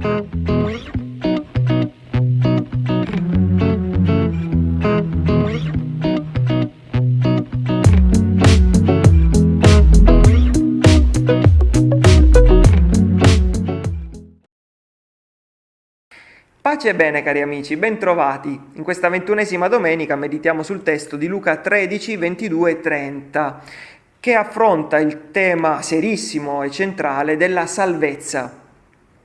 Pace e bene cari amici, bentrovati. In questa ventunesima domenica meditiamo sul testo di Luca 13, 22 e 30 che affronta il tema serissimo e centrale della salvezza.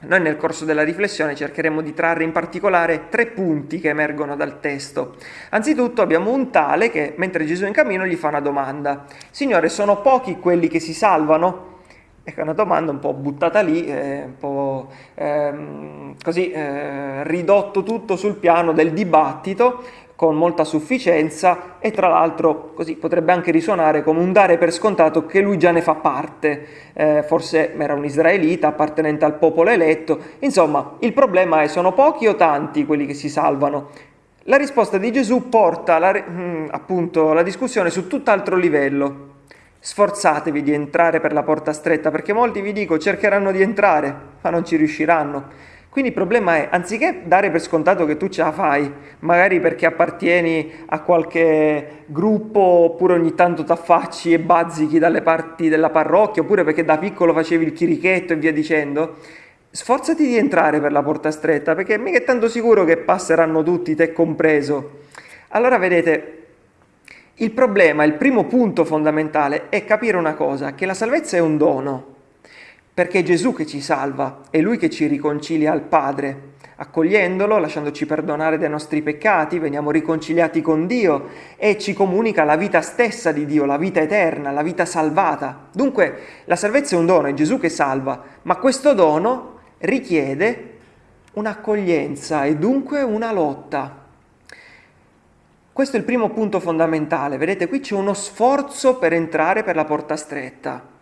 Noi nel corso della riflessione cercheremo di trarre in particolare tre punti che emergono dal testo. Anzitutto abbiamo un tale che, mentre Gesù è in cammino, gli fa una domanda. Signore, sono pochi quelli che si salvano? Ecco, è una domanda un po' buttata lì, eh, un po' ehm, così eh, ridotto tutto sul piano del dibattito con molta sufficienza e tra l'altro così potrebbe anche risuonare come un dare per scontato che lui già ne fa parte, eh, forse era un israelita appartenente al popolo eletto, insomma il problema è sono pochi o tanti quelli che si salvano? La risposta di Gesù porta la, mm, appunto la discussione su tutt'altro livello. Sforzatevi di entrare per la porta stretta perché molti vi dico cercheranno di entrare ma non ci riusciranno. Quindi il problema è, anziché dare per scontato che tu ce la fai, magari perché appartieni a qualche gruppo, oppure ogni tanto t'affacci e bazzichi dalle parti della parrocchia, oppure perché da piccolo facevi il chirichetto e via dicendo, sforzati di entrare per la porta stretta, perché mica è tanto sicuro che passeranno tutti, te compreso. Allora vedete, il problema, il primo punto fondamentale è capire una cosa, che la salvezza è un dono, perché è Gesù che ci salva, è Lui che ci riconcilia al Padre. Accogliendolo, lasciandoci perdonare dei nostri peccati, veniamo riconciliati con Dio e ci comunica la vita stessa di Dio, la vita eterna, la vita salvata. Dunque la salvezza è un dono, è Gesù che salva, ma questo dono richiede un'accoglienza e dunque una lotta. Questo è il primo punto fondamentale, vedete qui c'è uno sforzo per entrare per la porta stretta.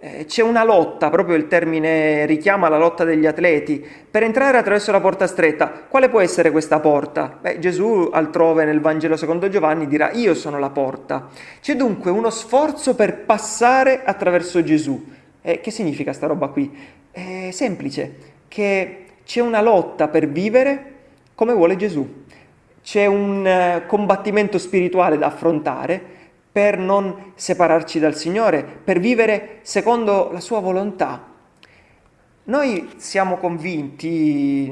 Eh, c'è una lotta, proprio il termine richiama la lotta degli atleti, per entrare attraverso la porta stretta. Quale può essere questa porta? Beh, Gesù altrove nel Vangelo secondo Giovanni dirà io sono la porta. C'è dunque uno sforzo per passare attraverso Gesù. Eh, che significa sta roba qui? È semplice, che c'è una lotta per vivere come vuole Gesù. C'è un eh, combattimento spirituale da affrontare per non separarci dal Signore, per vivere secondo la sua volontà. Noi siamo convinti,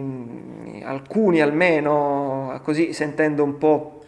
alcuni almeno, così sentendo un po'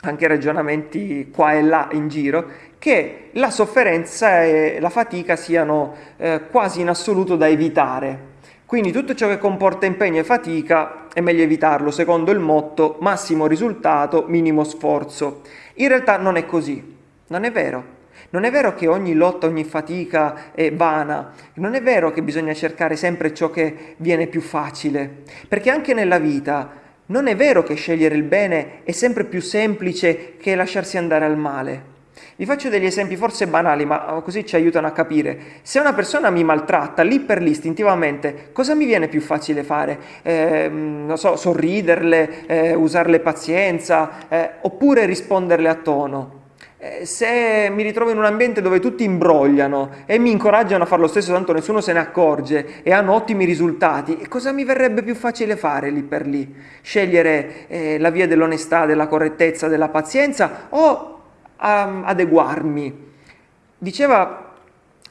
anche ragionamenti qua e là in giro, che la sofferenza e la fatica siano eh, quasi in assoluto da evitare. Quindi tutto ciò che comporta impegno e fatica è meglio evitarlo, secondo il motto massimo risultato, minimo sforzo. In realtà non è così. Non è vero. Non è vero che ogni lotta, ogni fatica è vana, non è vero che bisogna cercare sempre ciò che viene più facile, perché anche nella vita non è vero che scegliere il bene è sempre più semplice che lasciarsi andare al male. Vi faccio degli esempi forse banali, ma così ci aiutano a capire. Se una persona mi maltratta, lì per lì, istintivamente, cosa mi viene più facile fare? Eh, non so, sorriderle, eh, usarle pazienza, eh, oppure risponderle a tono? Eh, se mi ritrovo in un ambiente dove tutti imbrogliano e mi incoraggiano a fare lo stesso, tanto nessuno se ne accorge e hanno ottimi risultati, cosa mi verrebbe più facile fare lì per lì? Scegliere eh, la via dell'onestà, della correttezza, della pazienza o um, adeguarmi? Diceva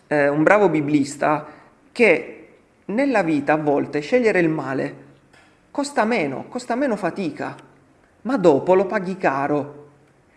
eh, un bravo biblista che nella vita a volte scegliere il male costa meno, costa meno fatica, ma dopo lo paghi caro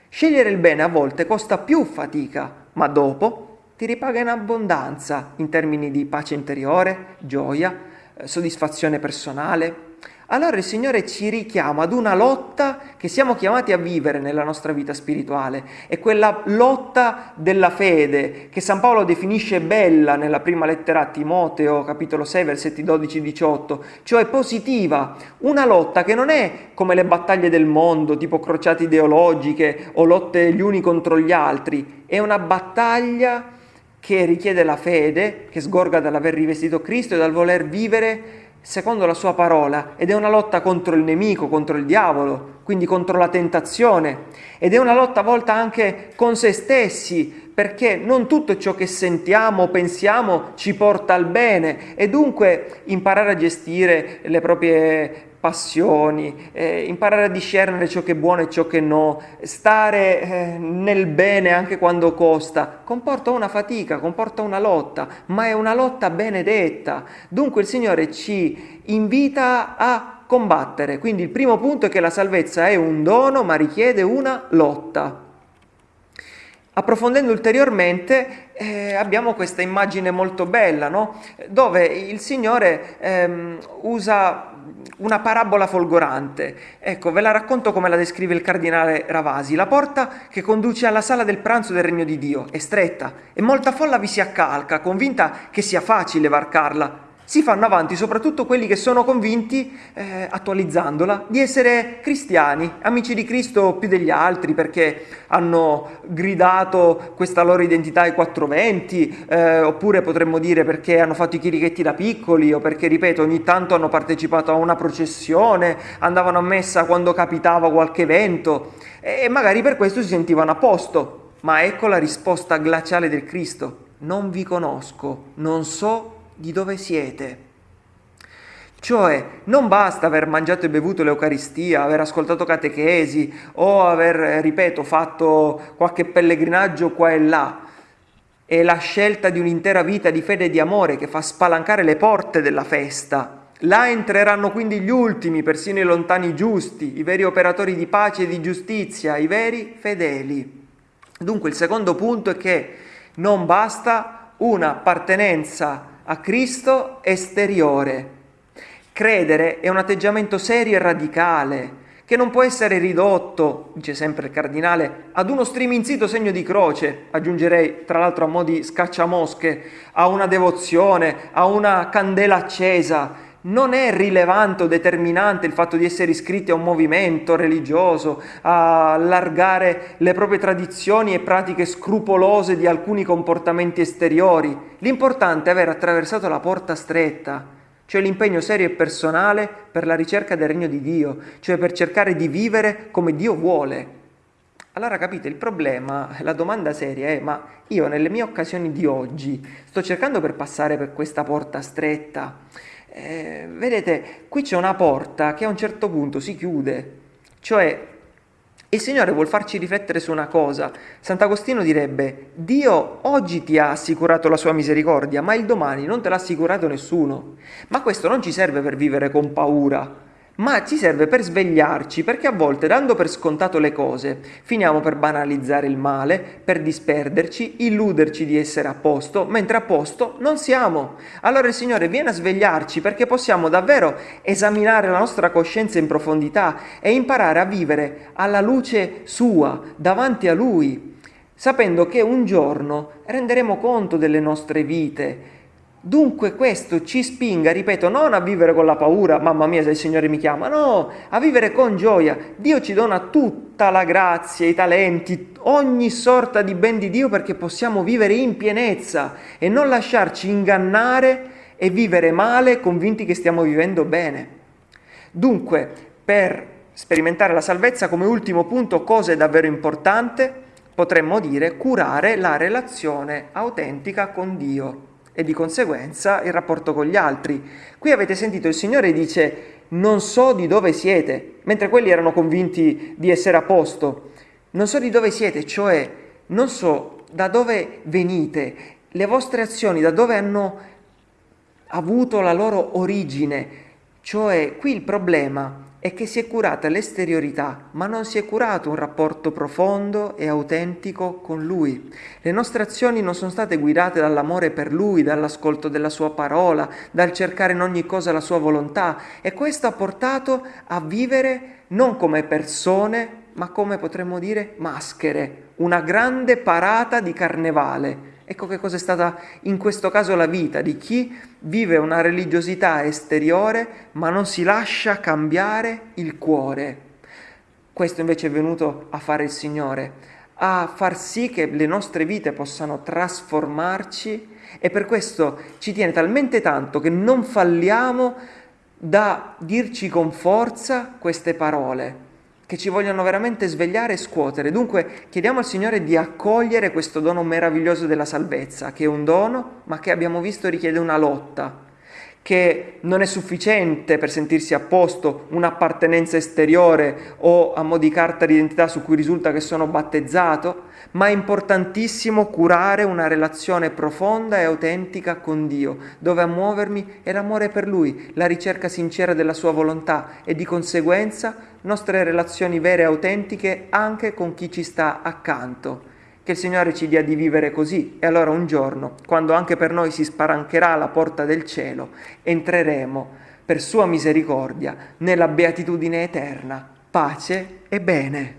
Scegliere il bene a volte costa più fatica, ma dopo ti ripaga in abbondanza in termini di pace interiore, gioia, eh, soddisfazione personale, allora il Signore ci richiama ad una lotta che siamo chiamati a vivere nella nostra vita spirituale. È quella lotta della fede che San Paolo definisce bella nella prima lettera a Timoteo, capitolo 6, versetti 12-18, cioè positiva. Una lotta che non è come le battaglie del mondo, tipo crociate ideologiche o lotte gli uni contro gli altri. È una battaglia che richiede la fede, che sgorga dall'aver rivestito Cristo e dal voler vivere secondo la sua parola ed è una lotta contro il nemico, contro il diavolo, quindi contro la tentazione ed è una lotta volta anche con se stessi perché non tutto ciò che sentiamo o pensiamo ci porta al bene e dunque imparare a gestire le proprie passioni, eh, imparare a discernere ciò che è buono e ciò che no, stare eh, nel bene anche quando costa, comporta una fatica, comporta una lotta, ma è una lotta benedetta. Dunque il Signore ci invita a combattere. Quindi il primo punto è che la salvezza è un dono, ma richiede una lotta. Approfondendo ulteriormente eh, abbiamo questa immagine molto bella, no? dove il Signore ehm, usa una parabola folgorante. Ecco, ve la racconto come la descrive il cardinale Ravasi. La porta che conduce alla sala del pranzo del regno di Dio è stretta e molta folla vi si accalca, convinta che sia facile varcarla si fanno avanti soprattutto quelli che sono convinti, eh, attualizzandola, di essere cristiani, amici di Cristo più degli altri perché hanno gridato questa loro identità ai 420, eh, oppure potremmo dire perché hanno fatto i chirichetti da piccoli o perché, ripeto, ogni tanto hanno partecipato a una processione, andavano a messa quando capitava qualche evento e magari per questo si sentivano a posto. Ma ecco la risposta glaciale del Cristo. Non vi conosco, non so di dove siete. Cioè, non basta aver mangiato e bevuto l'Eucaristia, aver ascoltato catechesi o aver, ripeto, fatto qualche pellegrinaggio qua e là. È la scelta di un'intera vita di fede e di amore che fa spalancare le porte della festa. Là entreranno quindi gli ultimi, persino i lontani giusti, i veri operatori di pace e di giustizia, i veri fedeli. Dunque il secondo punto è che non basta un'appartenenza a Cristo esteriore. Credere è un atteggiamento serio e radicale che non può essere ridotto, dice sempre il cardinale, ad uno striminzito segno di croce, aggiungerei tra l'altro a mo' di scacciamosche, a una devozione, a una candela accesa, non è rilevante o determinante il fatto di essere iscritti a un movimento religioso, a allargare le proprie tradizioni e pratiche scrupolose di alcuni comportamenti esteriori. L'importante è aver attraversato la porta stretta, cioè l'impegno serio e personale per la ricerca del regno di Dio, cioè per cercare di vivere come Dio vuole. Allora capite, il problema, la domanda seria è ma io nelle mie occasioni di oggi sto cercando per passare per questa porta stretta eh, vedete, qui c'è una porta che a un certo punto si chiude, cioè il Signore vuol farci riflettere su una cosa. Sant'Agostino direbbe, Dio oggi ti ha assicurato la sua misericordia, ma il domani non te l'ha assicurato nessuno. Ma questo non ci serve per vivere con paura, ma ci serve per svegliarci, perché a volte, dando per scontato le cose, finiamo per banalizzare il male, per disperderci, illuderci di essere a posto, mentre a posto non siamo. Allora il Signore viene a svegliarci perché possiamo davvero esaminare la nostra coscienza in profondità e imparare a vivere alla luce sua, davanti a Lui, sapendo che un giorno renderemo conto delle nostre vite, Dunque questo ci spinga, ripeto, non a vivere con la paura, mamma mia se il Signore mi chiama, no, a vivere con gioia. Dio ci dona tutta la grazia, i talenti, ogni sorta di ben di Dio perché possiamo vivere in pienezza e non lasciarci ingannare e vivere male convinti che stiamo vivendo bene. Dunque, per sperimentare la salvezza come ultimo punto, cosa è davvero importante? Potremmo dire curare la relazione autentica con Dio e di conseguenza il rapporto con gli altri. Qui avete sentito il Signore dice non so di dove siete, mentre quelli erano convinti di essere a posto. Non so di dove siete, cioè non so da dove venite, le vostre azioni, da dove hanno avuto la loro origine. Cioè qui il problema è che si è curata l'esteriorità, ma non si è curato un rapporto profondo e autentico con Lui. Le nostre azioni non sono state guidate dall'amore per Lui, dall'ascolto della Sua parola, dal cercare in ogni cosa la Sua volontà e questo ha portato a vivere non come persone, ma come potremmo dire maschere, una grande parata di carnevale Ecco che cosa è stata in questo caso la vita di chi vive una religiosità esteriore ma non si lascia cambiare il cuore. Questo invece è venuto a fare il Signore, a far sì che le nostre vite possano trasformarci e per questo ci tiene talmente tanto che non falliamo da dirci con forza queste parole. Che ci vogliono veramente svegliare e scuotere. Dunque chiediamo al Signore di accogliere questo dono meraviglioso della salvezza, che è un dono, ma che abbiamo visto richiede una lotta, che non è sufficiente per sentirsi a posto un'appartenenza esteriore o a mo' di carta d'identità su cui risulta che sono battezzato, ma è importantissimo curare una relazione profonda e autentica con Dio, dove a muovermi è l'amore per Lui, la ricerca sincera della Sua volontà e di conseguenza nostre relazioni vere e autentiche anche con chi ci sta accanto. Che il Signore ci dia di vivere così e allora un giorno, quando anche per noi si spalancherà la porta del cielo, entreremo per Sua misericordia nella beatitudine eterna. Pace e bene.